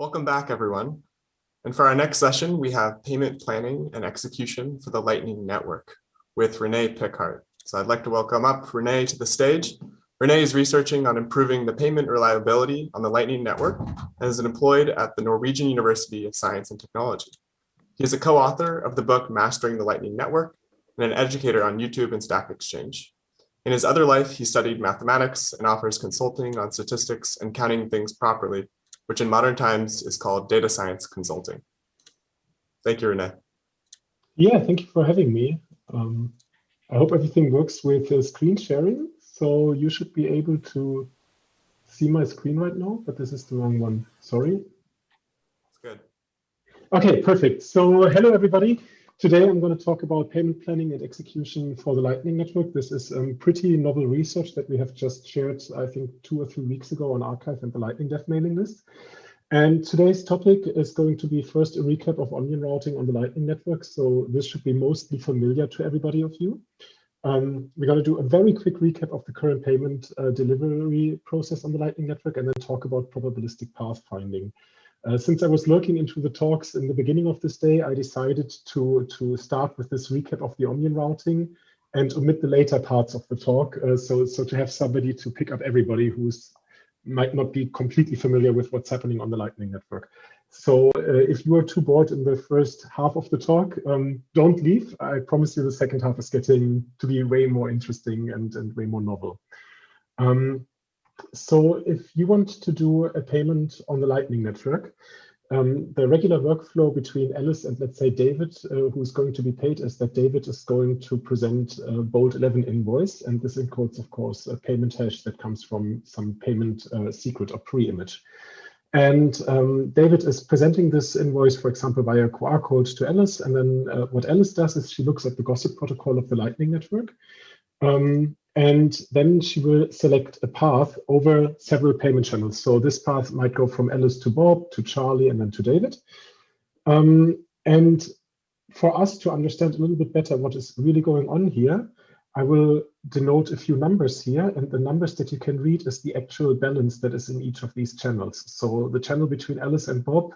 Welcome back, everyone. And for our next session, we have payment planning and execution for the Lightning Network with René Pickhardt. So I'd like to welcome up René to the stage. René is researching on improving the payment reliability on the Lightning Network and is employed at the Norwegian University of Science and Technology. He is a co-author of the book Mastering the Lightning Network and an educator on YouTube and Stack Exchange. In his other life, he studied mathematics and offers consulting on statistics and counting things properly, which in modern times is called data science consulting. Thank you, René. Yeah, thank you for having me. Um, I hope everything works with uh, screen sharing. So you should be able to see my screen right now, but this is the wrong one. Sorry. That's good. Okay, perfect. So hello, everybody. Today, I'm going to talk about payment planning and execution for the Lightning Network. This is um, pretty novel research that we have just shared, I think, two or three weeks ago on arXiv and the Lightning Dev mailing list. And today's topic is going to be first a recap of onion routing on the Lightning Network. So this should be mostly familiar to everybody of you. Um, we're going to do a very quick recap of the current payment uh, delivery process on the Lightning Network and then talk about probabilistic path finding. Uh, since I was looking into the talks in the beginning of this day, I decided to, to start with this recap of the onion routing and omit the later parts of the talk. Uh, so, so to have somebody to pick up everybody who's might not be completely familiar with what's happening on the Lightning Network. So uh, if you are too bored in the first half of the talk, um, don't leave. I promise you the second half is getting to be way more interesting and, and way more novel. Um, so if you want to do a payment on the Lightning Network, um, the regular workflow between Alice and let's say David, uh, who's going to be paid, is that David is going to present a Bolt 11 invoice, and this encodes, of course, a payment hash that comes from some payment uh, secret or pre-image. And um, David is presenting this invoice, for example, via QR code to Alice. And then uh, what Alice does is she looks at the gossip protocol of the Lightning Network. Um, and then she will select a path over several payment channels. So this path might go from Alice to Bob, to Charlie, and then to David. Um, and for us to understand a little bit better what is really going on here, I will denote a few numbers here. And the numbers that you can read is the actual balance that is in each of these channels. So the channel between Alice and Bob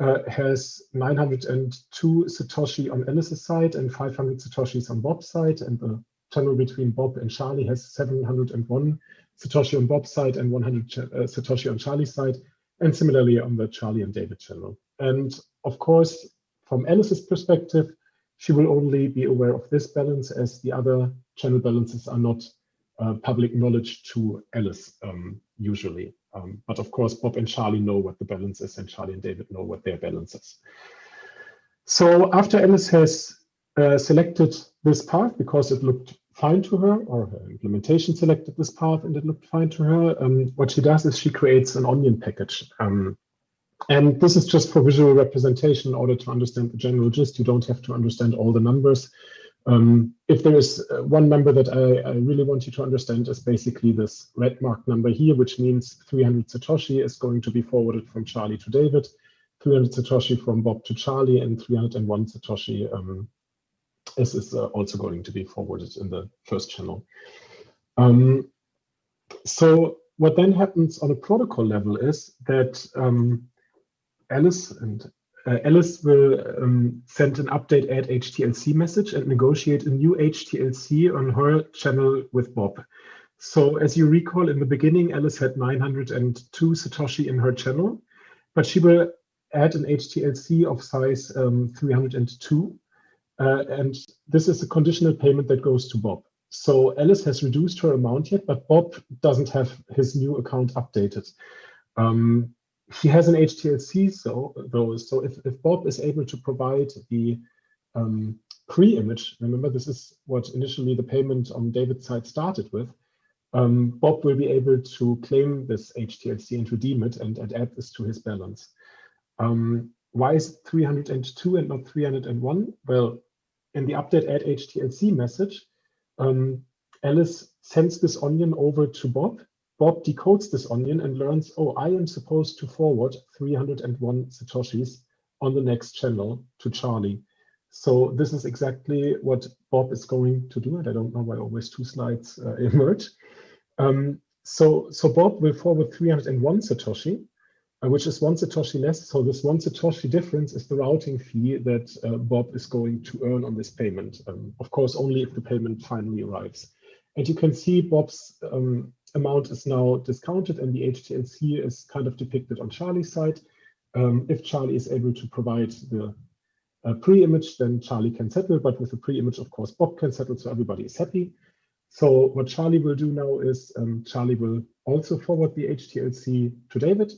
uh, has 902 Satoshi on Alice's side and 500 Satoshis on Bob's side. And the channel between Bob and Charlie has 701 Satoshi on Bob's side and 100 uh, Satoshi on Charlie's side, and similarly on the Charlie and David channel. And of course, from Alice's perspective, she will only be aware of this balance as the other channel balances are not uh, public knowledge to Alice um, usually. Um, but of course, Bob and Charlie know what the balance is and Charlie and David know what their balance is. So after Alice has uh, selected this path because it looked fine to her, or her implementation selected this path and it looked fine to her. Um, what she does is she creates an onion package. Um, and this is just for visual representation in order to understand the general gist. You don't have to understand all the numbers. Um, if there is uh, one number that I, I, really want you to understand is basically this red mark number here, which means 300 Satoshi is going to be forwarded from Charlie to David, 300 Satoshi from Bob to Charlie, and 301 Satoshi um, this is uh, also going to be forwarded in the first channel. Um, so what then happens on a protocol level is that um, Alice and uh, Alice will um, send an update add HTLC message and negotiate a new HTLC on her channel with Bob. So as you recall in the beginning, Alice had 902 Satoshi in her channel, but she will add an HTLC of size um, 302 uh, and this is a conditional payment that goes to Bob. So Alice has reduced her amount yet, but Bob doesn't have his new account updated. Um, he has an HTLC, so though, so if, if Bob is able to provide the um, pre-image, remember this is what initially the payment on David's side started with, um, Bob will be able to claim this HTLC and redeem it and, and add this to his balance. Um, why is it 302 and not 301? Well, in the update add HTLC message, um, Alice sends this onion over to Bob. Bob decodes this onion and learns, oh, I am supposed to forward 301 Satoshis on the next channel to Charlie. So this is exactly what Bob is going to do. And I don't know why always two slides uh, emerge. Um, so, so Bob will forward 301 Satoshi. Which is one Satoshi less. So this one Satoshi difference is the routing fee that uh, Bob is going to earn on this payment. Um, of course, only if the payment finally arrives. And you can see Bob's um, amount is now discounted and the HTLC is kind of depicted on Charlie's side. Um, if Charlie is able to provide the uh, pre-image, then Charlie can settle, but with the pre-image, of course, Bob can settle, so everybody is happy. So what Charlie will do now is um, Charlie will also forward the HTLC to David.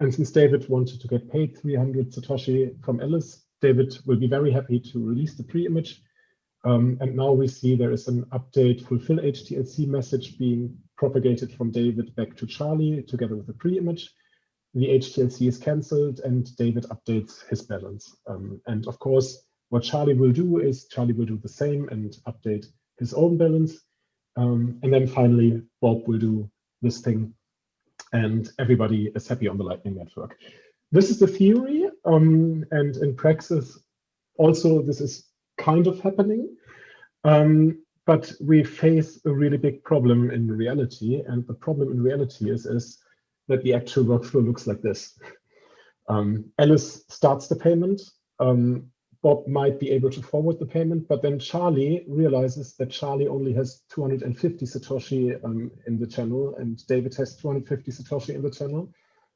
And since David wanted to get paid 300 Satoshi from Alice, David will be very happy to release the pre-image. Um, and now we see there is an update fulfill HTLC message being propagated from David back to Charlie together with the pre-image. The HTLC is cancelled and David updates his balance. Um, and of course, what Charlie will do is Charlie will do the same and update his own balance. Um, and then finally, Bob will do this thing and everybody is happy on the Lightning Network. This is the theory um, and in praxis, also this is kind of happening. Um, but we face a really big problem in reality. And the problem in reality is, is that the actual workflow looks like this. Um, Alice starts the payment. Um, Bob might be able to forward the payment, but then Charlie realizes that Charlie only has 250 Satoshi um, in the channel and David has 250 Satoshi in the channel.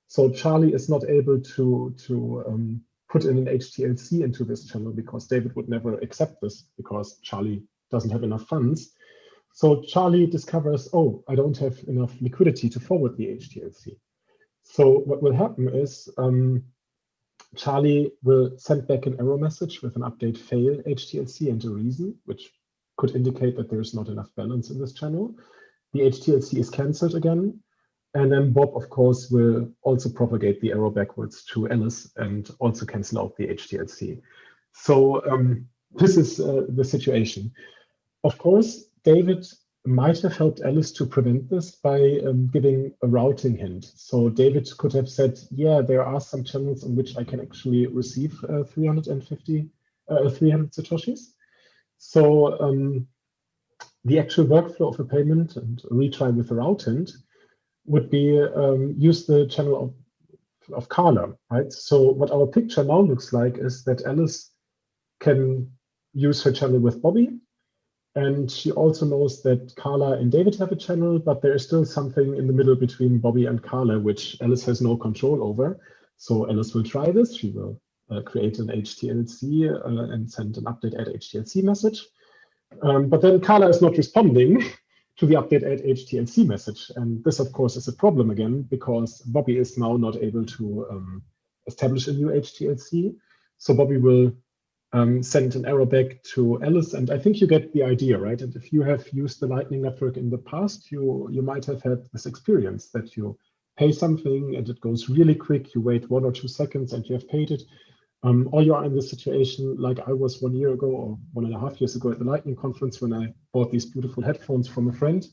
So Charlie is not able to, to um, put in an HTLC into this channel because David would never accept this because Charlie doesn't have enough funds. So Charlie discovers, oh, I don't have enough liquidity to forward the HTLC. So what will happen is um, Charlie will send back an error message with an update fail HTLC and a reason, which could indicate that there is not enough balance in this channel. The HTLC is cancelled again. And then Bob, of course, will also propagate the error backwards to Alice and also cancel out the HTLC. So um, this is uh, the situation. Of course, David might have helped Alice to prevent this by um, giving a routing hint. So David could have said, yeah, there are some channels on which I can actually receive uh, 350, uh, 300 Satoshis. So um, the actual workflow of a payment and retry with a route hint would be um, use the channel of, of Carla, right? So what our picture now looks like is that Alice can use her channel with Bobby. And she also knows that Carla and David have a channel, but there is still something in the middle between Bobby and Carla, which Alice has no control over. So Alice will try this. She will uh, create an HTLC uh, and send an update add HTLC message. Um, but then Carla is not responding to the update add HTLC message. And this, of course, is a problem again, because Bobby is now not able to um, establish a new HTLC. So Bobby will um, send an error back to Alice. And I think you get the idea, right? And if you have used the Lightning Network in the past, you, you might have had this experience that you pay something and it goes really quick. You wait one or two seconds and you have paid it. Um, or you are in this situation like I was one year ago or one and a half years ago at the Lightning conference when I bought these beautiful headphones from a friend.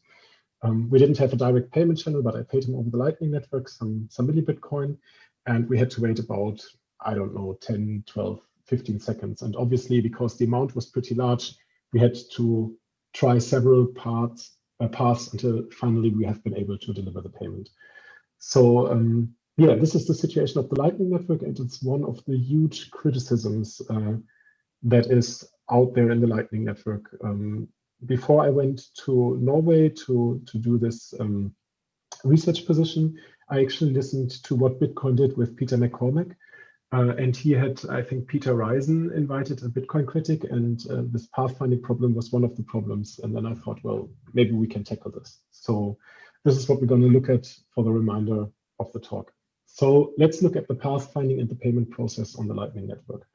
Um, we didn't have a direct payment channel, but I paid him over the Lightning Network some, some milli Bitcoin. And we had to wait about, I don't know, 10, 12, 15 seconds. And obviously, because the amount was pretty large, we had to try several parts, uh, paths until finally we have been able to deliver the payment. So um, yeah, this is the situation of the Lightning Network, and it's one of the huge criticisms uh, that is out there in the Lightning Network. Um, before I went to Norway to, to do this um, research position, I actually listened to what Bitcoin did with Peter McCormack. Uh, and he had, I think, Peter Risen invited a Bitcoin critic, and uh, this pathfinding problem was one of the problems. And then I thought, well, maybe we can tackle this. So this is what we're going to look at for the remainder of the talk. So let's look at the pathfinding and the payment process on the Lightning Network.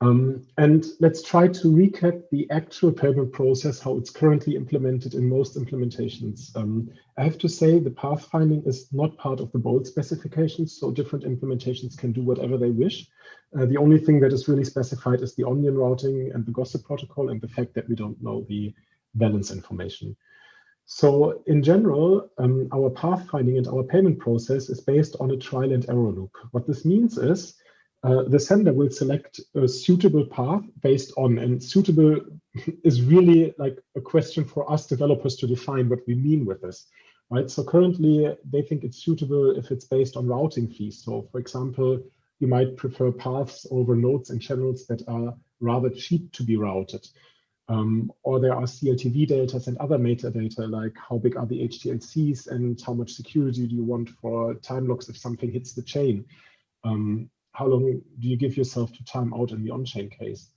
Um, and let's try to recap the actual payment process, how it's currently implemented in most implementations. Um, I have to say the pathfinding is not part of the BOLT specifications, so different implementations can do whatever they wish. Uh, the only thing that is really specified is the onion routing and the gossip protocol and the fact that we don't know the balance information. So in general, um, our pathfinding and our payment process is based on a trial and error loop. What this means is uh, the sender will select a suitable path based on, and suitable is really like a question for us developers to define what we mean with this. right? So currently they think it's suitable if it's based on routing fees. So for example, you might prefer paths over nodes and channels that are rather cheap to be routed. Um, or there are CLTV data and other metadata like how big are the HTLCs and how much security do you want for time locks if something hits the chain. Um, how long do you give yourself to time out in the on-chain case?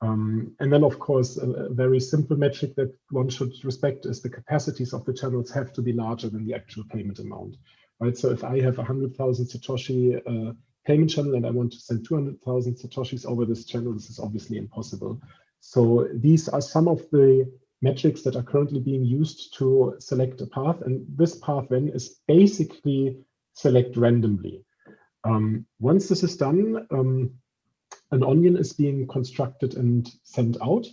Um, and then, of course, a, a, very simple metric that one should respect is the capacities of the channels have to be larger than the actual payment amount, right? So if I have a 100,000 Satoshi uh, payment channel and I want to send 200,000 Satoshis over this channel, this is obviously impossible. So these are some of the metrics that are currently being used to select a path. And this path then is basically select randomly. Um, once this is done, um, an onion is being constructed and sent out.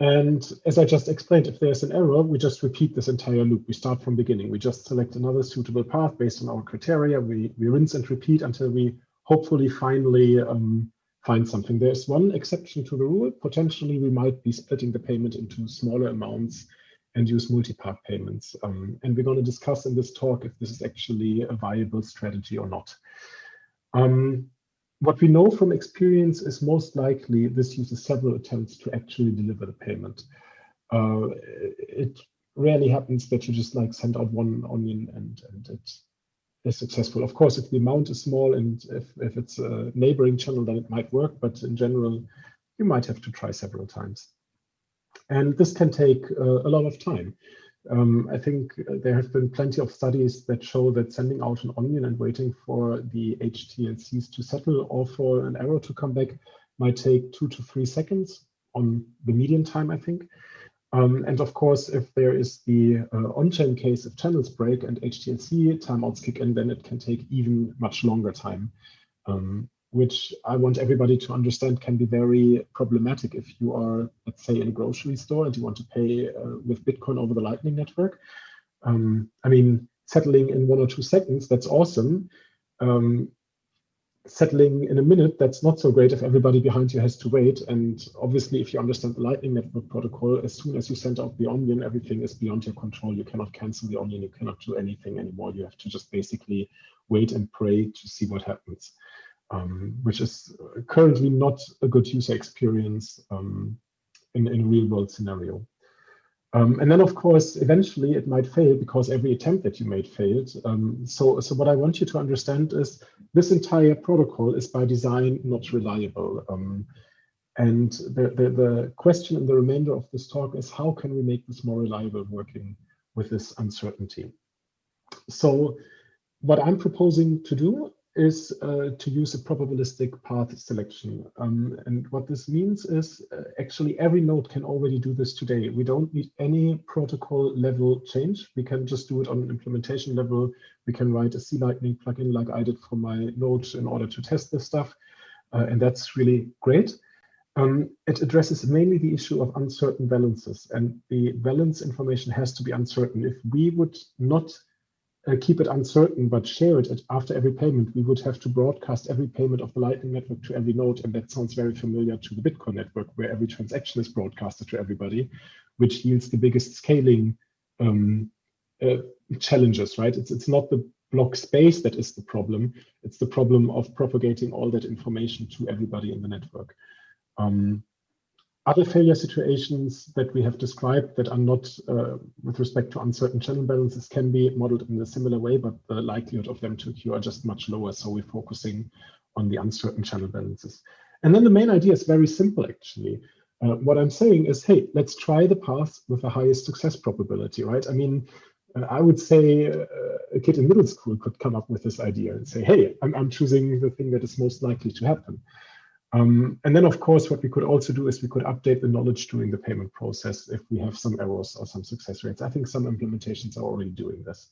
And as I just explained, if there's an error, we just repeat this entire loop. We start from beginning. We just select another suitable path based on our criteria. We, we rinse and repeat until we hopefully finally um, find something. There's one exception to the rule. Potentially, we might be splitting the payment into smaller amounts and use multi-path payments. Um, and we're going to discuss in this talk if this is actually a viable strategy or not. Um, what we know from experience is most likely this uses several attempts to actually deliver the payment. Uh, it rarely happens that you just like send out one onion and, and it is successful. Of course, if the amount is small and if, if it's a neighboring channel, then it might work. But in general, you might have to try several times. And this can take uh, a lot of time. Um, I think there have been plenty of studies that show that sending out an onion and waiting for the HTLCs to settle or for an error to come back might take two to three seconds on the median time, I think. Um, and of course, if there is the uh, on-chain case, if channels break and HTLC timeouts kick in, then it can take even much longer time. Um, which I want everybody to understand can be very problematic if you are, let's say, in a grocery store and you want to pay uh, with Bitcoin over the Lightning Network. Um, I mean, settling in one or two seconds, that's awesome. Um, settling in a minute, that's not so great if everybody behind you has to wait. And obviously, if you understand the Lightning Network protocol, as soon as you send out the onion, everything is beyond your control. You cannot cancel the onion, you cannot do anything anymore. You have to just basically wait and pray to see what happens um, which is currently not a good user experience um, in, in a real world scenario. Um, and then, of course, eventually it might fail because every attempt that you made failed. Um, so, so what I want you to understand is this entire protocol is by design not reliable. Um, and the, the, the question in the remainder of this talk is how can we make this more reliable working with this uncertainty? So what I'm proposing to do is uh, to use a probabilistic path selection. Um, and what this means is uh, actually every node can already do this today. We don't need any protocol level change. We can just do it on an implementation level. We can write a C-Lightning plugin like I did for my node in order to test this stuff. Uh, and that's really great. Um, it addresses mainly the issue of uncertain balances and the balance information has to be uncertain. If we would not uh, keep it uncertain, but share it after every payment, we would have to broadcast every payment of the Lightning Network to every node. And that sounds very familiar to the Bitcoin network, where every transaction is broadcasted to everybody, which yields the biggest scaling um, uh, challenges, right? It's, it's not the block space that is the problem. It's the problem of propagating all that information to everybody in the network. Um, other failure situations that we have described that are not uh, with respect to uncertain channel balances can be modeled in a similar way, but the likelihood of them to occur are just much lower. So we're focusing on the uncertain channel balances. And then the main idea is very simple, actually. Uh, what I'm saying is, hey, let's try the path with the highest success probability, right? I mean, uh, I would say uh, a kid in middle school could come up with this idea and say, hey, I'm, I'm choosing the thing that is most likely to happen. Um, and then, of course, what we could also do is we could update the knowledge during the payment process if we have some errors or some success rates. I think some implementations are already doing this.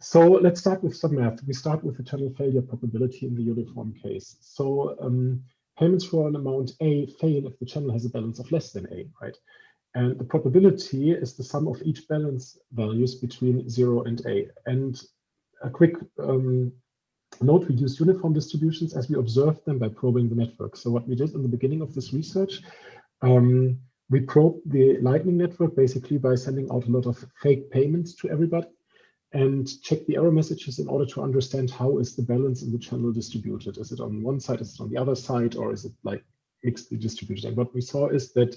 So let's start with some math. We start with the channel failure probability in the uniform case. So um, payments for an amount A fail if the channel has a balance of less than A, right? And the probability is the sum of each balance values between zero and A. And a quick um, Note we use uniform distributions as we observe them by probing the network. So what we did in the beginning of this research, um, we probed the Lightning Network basically by sending out a lot of fake payments to everybody. and check the error messages in order to understand how is the balance in the channel distributed. Is it on one side, is it on the other side, or is it like mixedly distributed? And what we saw is that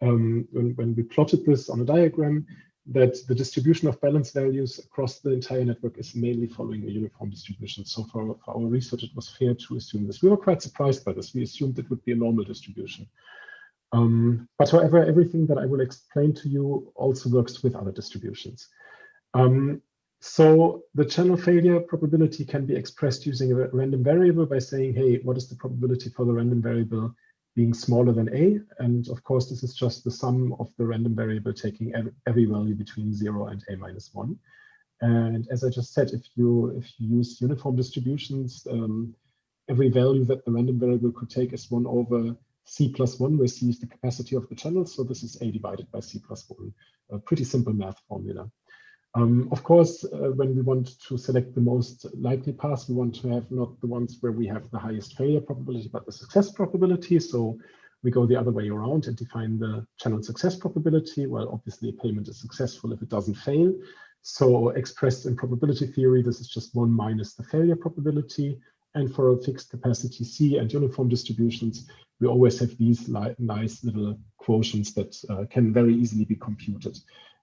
um, when, when we plotted this on a diagram, that the distribution of balance values across the entire network is mainly following a uniform distribution. So for, for our research, it was fair to assume this. We were quite surprised by this. We assumed it would be a normal distribution. Um, but however, everything that I will explain to you also works with other distributions. Um, so the channel failure probability can be expressed using a random variable by saying, hey, what is the probability for the random variable being smaller than a? And of course, this is just the sum of the random variable taking every value between zero and a minus one. And as I just said, if you if you use uniform distributions, um, every value that the random variable could take is one over c plus 1, where c is the capacity of the channel. So this is a divided by c plus 1, a pretty simple math formula. Um, of course, uh, when we want to select the most likely paths, we want to have not the ones where we have the highest failure probability, but the success probability. So we go the other way around and define the channel success probability. Well, obviously a payment is successful if it doesn't fail. So expressed in probability theory, this is just one minus the failure probability. And for a fixed capacity C and uniform distributions, we always have these nice little quotients that uh, can very easily be computed.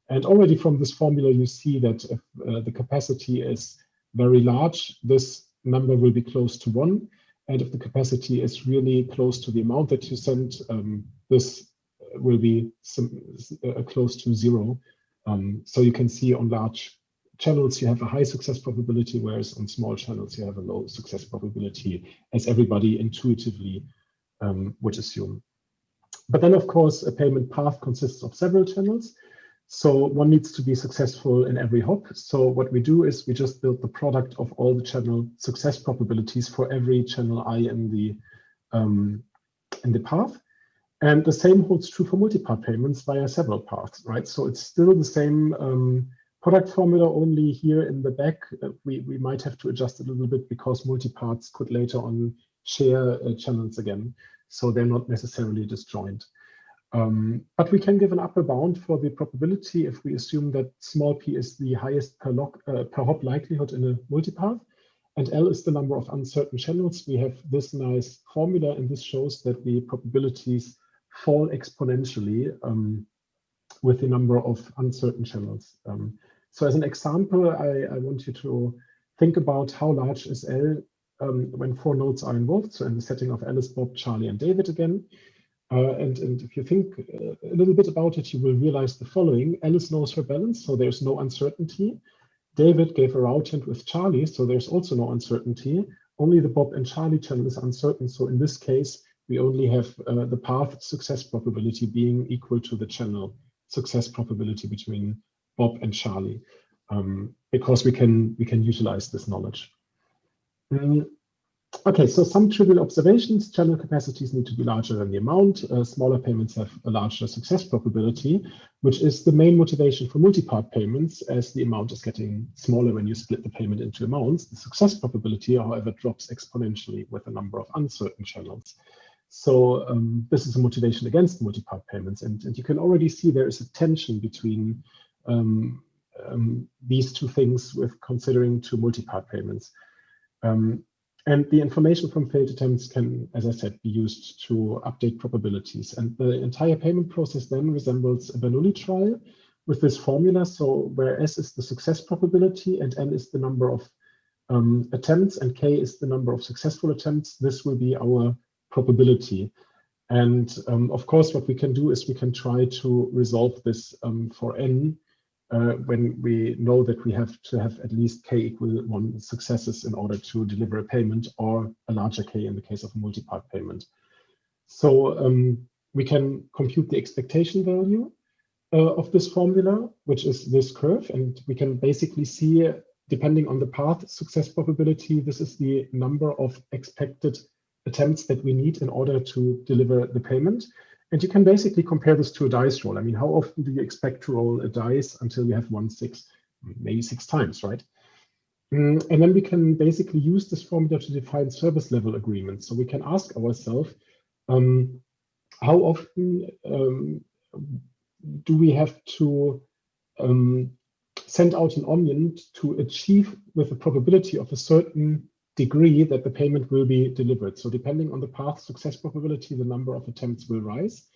And already from this formula, you see that if uh, the capacity is very large, this number will be close to one. And if the capacity is really close to the amount that you send, um, this will be some, uh, close to zero. Um, so you can see on large channels, you have a high success probability, whereas on small channels, you have a low success probability, as everybody intuitively um, would assume. But then, of course, a payment path consists of several channels. So one needs to be successful in every hop. So what we do is we just build the product of all the channel success probabilities for every channel i in the um, in the path. And the same holds true for multipath payments via several paths, right? So it's still the same um, product formula, only here in the back, uh, we, we might have to adjust a little bit because multipaths could later on share uh, channels again. So they're not necessarily disjoint. Um, but we can give an upper bound for the probability if we assume that small p is the highest per, log, uh, per hop likelihood in a multipath, and L is the number of uncertain channels. We have this nice formula, and this shows that the probabilities fall exponentially um, with the number of uncertain channels. Um, so as an example, I, I, want you to think about how large is L um, when four nodes are involved. So in the setting of Alice, Bob, Charlie, and David again. Uh, and, and if you think uh, a little bit about it, you will realize the following. Alice knows her balance, so there's no uncertainty. David gave a route hint with Charlie, so there's also no uncertainty. Only the Bob and Charlie channel is uncertain. So in this case, we only have uh, the path success probability being equal to the channel success probability between Bob and Charlie, um, because we can we can utilize this knowledge. Mm. Okay, so some trivial observations. Channel capacities need to be larger than the amount. Uh, smaller payments have a larger success probability, which is the main motivation for multi-part payments as the amount is getting smaller when you split the payment into amounts. The success probability, however, drops exponentially with the number of uncertain channels. So um, this is a motivation against multi-part payments. And, and you can already see there is a tension between um, um, these two things with considering two multi-part payments. Um, and the information from failed attempts can, as I said, be used to update probabilities. And the entire payment process then resembles a Bernoulli trial with this formula. So where S is the success probability and N is the number of um, attempts and K is the number of successful attempts, this will be our probability. And um, of course, what we can do is we can try to resolve this um, for N uh, when we know that we have to have at least k equal one successes in order to deliver a payment or a larger k in the case of a multi-part payment. So um, we can compute the expectation value uh, of this formula, which is this curve, and we can basically see, depending on the path success probability, this is the number of expected attempts that we need in order to deliver the payment. And you can basically compare this to a dice roll. I mean, how often do you expect to roll a dice until you have one six, maybe six times, right? Mm, and then we can basically use this formula to define service level agreements. So we can ask ourselves, um, how often um, do we have to um, send out an onion to achieve with a probability of a certain degree that the payment will be delivered. So depending on the path success probability, the number of attempts will rise.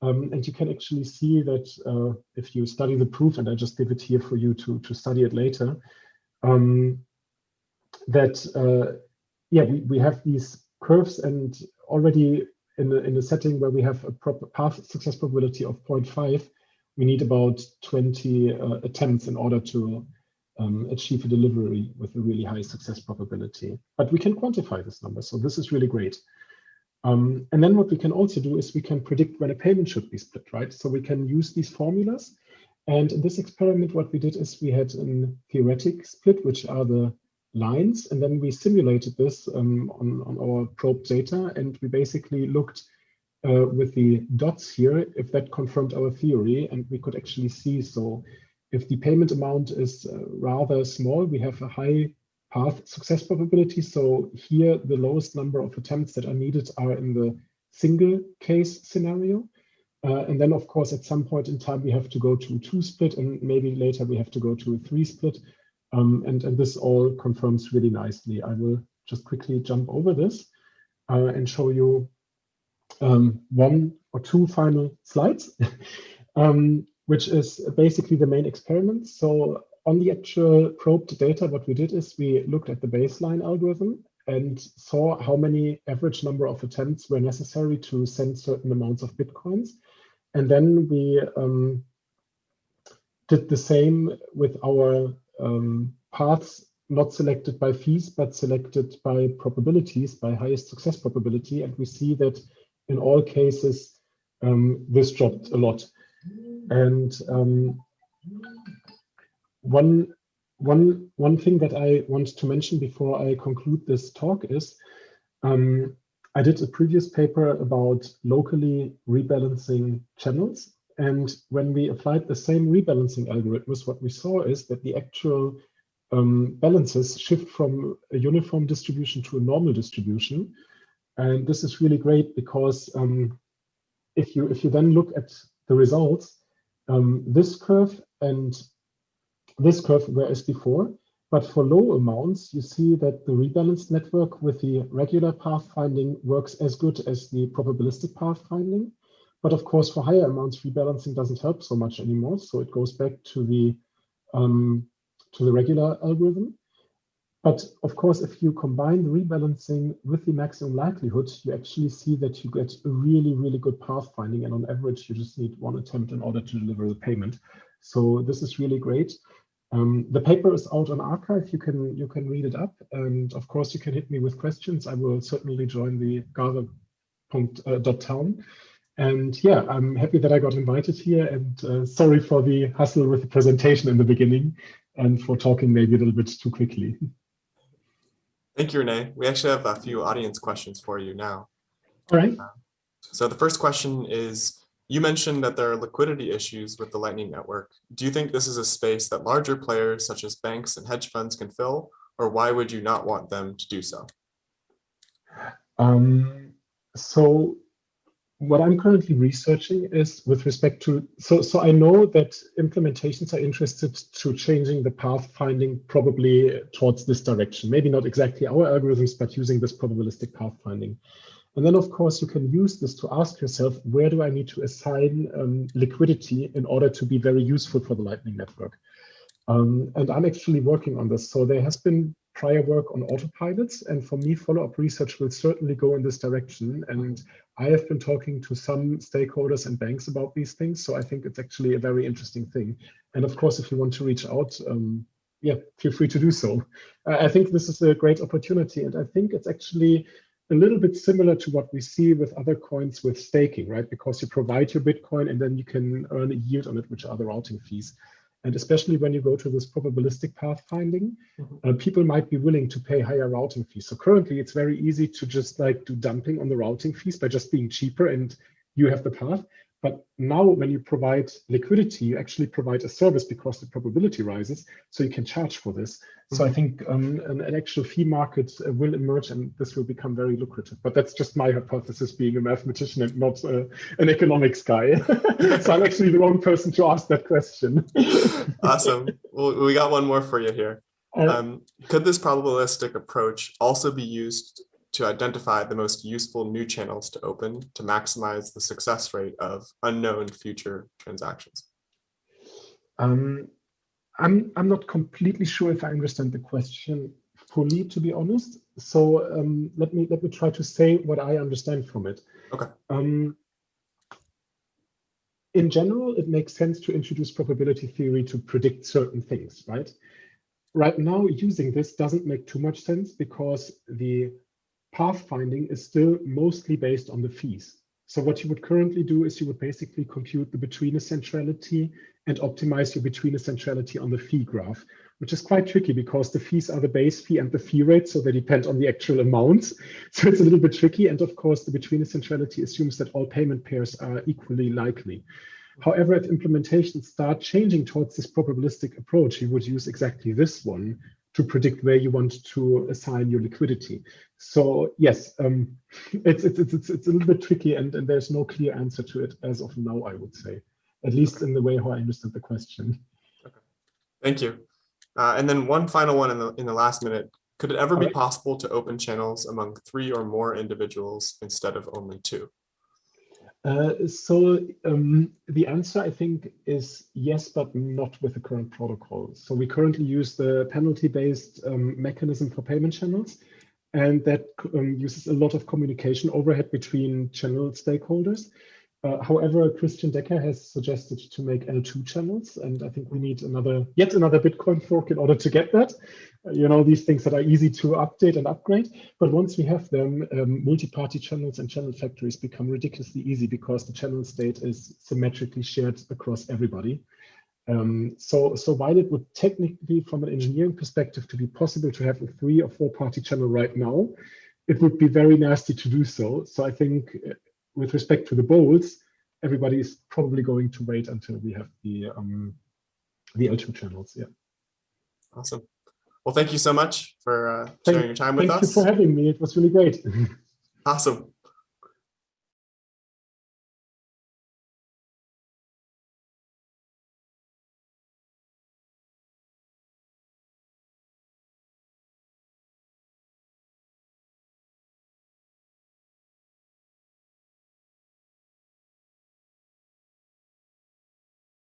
Um, and you can actually see that uh, if you study the proof, and I just give it here for you to, to study it later, um, that, uh, yeah, we, we have these curves and already in a, in a setting where we have a proper path success probability of 0.5, we need about 20 uh, attempts in order to um, achieve a delivery with a really high success probability. But we can quantify this number, so this is really great. Um, and then what we can also do is we can predict when a payment should be split, right? So we can use these formulas. And in this experiment, what we did is we had a theoretic split, which are the lines, and then we simulated this um, on, on our probe data, and we basically looked uh, with the dots here, if that confirmed our theory, and we could actually see, so if the payment amount is uh, rather small, we have a high path success probability. So here, the lowest number of attempts that are needed are in the single case scenario. Uh, and then, of course, at some point in time, we have to go to two split, and maybe later we have to go to a three split. Um, and, and this all confirms really nicely. I will just quickly jump over this uh, and show you um, one or two final slides, um, which is basically the main experiment. So on the actual probed data, what we did is we looked at the baseline algorithm and saw how many average number of attempts were necessary to send certain amounts of Bitcoins. And then we um, did the same with our um, paths not selected by fees, but selected by probabilities, by highest success probability. And we see that in all cases, um, this dropped a lot. And um, one, one, one thing that I want to mention before I conclude this talk is um, I did a previous paper about locally rebalancing channels. And when we applied the same rebalancing algorithms, what we saw is that the actual um, balances shift from a uniform distribution to a normal distribution. And this is really great because um, if you if you then look at the results, um, this curve and this curve were as before, but for low amounts, you see that the rebalanced network with the regular pathfinding works as good as the probabilistic pathfinding. But of course, for higher amounts, rebalancing doesn't help so much anymore. So it goes back to the um, to the regular algorithm. But of course, if you combine the rebalancing with the maximum likelihood, you actually see that you get a really, really good pathfinding. And on average, you just need one attempt in order to deliver the payment. So this is really great. Um, the paper is out on arXiv. You can you can read it up, and of course you can hit me with questions. I will certainly join the gather.town. Uh, and yeah, I'm happy that I got invited here, and uh, sorry for the hustle with the presentation in the beginning, and for talking maybe a little bit too quickly. Thank you, René. We actually have a few audience questions for you now. All right. Uh, so the first question is, you mentioned that there are liquidity issues with the Lightning Network. Do you think this is a space that larger players such as banks and hedge funds can fill, or why would you not want them to do so? Um, so what I'm currently researching is with respect to, so, so I know that implementations are interested to changing the path finding probably towards this direction. Maybe not exactly our algorithms, but using this probabilistic path finding. And then, of course, you can use this to ask yourself, where do I need to assign um, liquidity in order to be very useful for the Lightning Network? Um, and I'm actually working on this. So there has been prior work on autopilots. And for me, follow-up research will certainly go in this direction. And I have been talking to some stakeholders and banks about these things. So I think it's actually a very interesting thing. And of course, if you want to reach out, um, yeah, feel free to do so. I think this is a great opportunity. And I think it's actually a little bit similar to what we see with other coins with staking, right? Because you provide your Bitcoin and then you can earn a yield on it, which are the routing fees. And especially when you go to this probabilistic pathfinding, mm -hmm. uh, people might be willing to pay higher routing fees. So currently it's very easy to just like do dumping on the routing fees by just being cheaper and you have the path. But now when you provide liquidity, you actually provide a service because the probability rises, so you can charge for this. So I think um, an, an, actual fee market uh, will emerge and this will become very lucrative. But that's just my hypothesis being a mathematician and not uh, an economics guy. so I'm actually the wrong person to ask that question. awesome. Well, we got one more for you here. Um, could this probabilistic approach also be used to identify the most useful new channels to open to maximize the success rate of unknown future transactions? Um, I'm, I'm not completely sure if I understand the question fully, to be honest. So um, let me let me try to say what I understand from it. Okay. Um, in general, it makes sense to introduce probability theory to predict certain things, right? Right now, using this doesn't make too much sense because the pathfinding is still mostly based on the fees. So what you would currently do is you would basically compute the between centrality and optimize your between centrality on the fee graph, which is quite tricky because the fees are the base fee and the fee rate, so they depend on the actual amounts. So it's a little bit tricky. And of course, the between centrality assumes that all payment pairs are equally likely. However, if implementations start changing towards this probabilistic approach, you would use exactly this one, to predict where you want to assign your liquidity. So yes, um, it's, it's, it's, it's, a little bit tricky and, and there's no clear answer to it as of now, I would say, at least in the way how I understand the question. Okay. Thank you. Uh, and then one final one in the, in the last minute, could it ever All be right. possible to open channels among three or more individuals instead of only two? Uh, so um, the answer, I think, is yes, but not with the current protocol. So we currently use the penalty-based um, mechanism for payment channels, and that um, uses a lot of communication overhead between channel stakeholders. Uh, however, Christian Decker has suggested to make eltoo channels, and I think we need another, yet another Bitcoin fork in order to get that. Uh, you know, these things that are easy to update and upgrade. But once we have them, um, multi-party channels and channel factories become ridiculously easy because the channel state is symmetrically shared across everybody. Um, so, so while it would technically, from an engineering perspective, to be possible to have a three or four party channel right now, it would be very nasty to do so. So I think uh, with respect to the BOLTs, everybody is probably going to wait until we have the um, the eltoo channels. Yeah. Awesome. Well, thank you so much for uh, sharing your time with thank us. Thank you for having me. It was really great. awesome.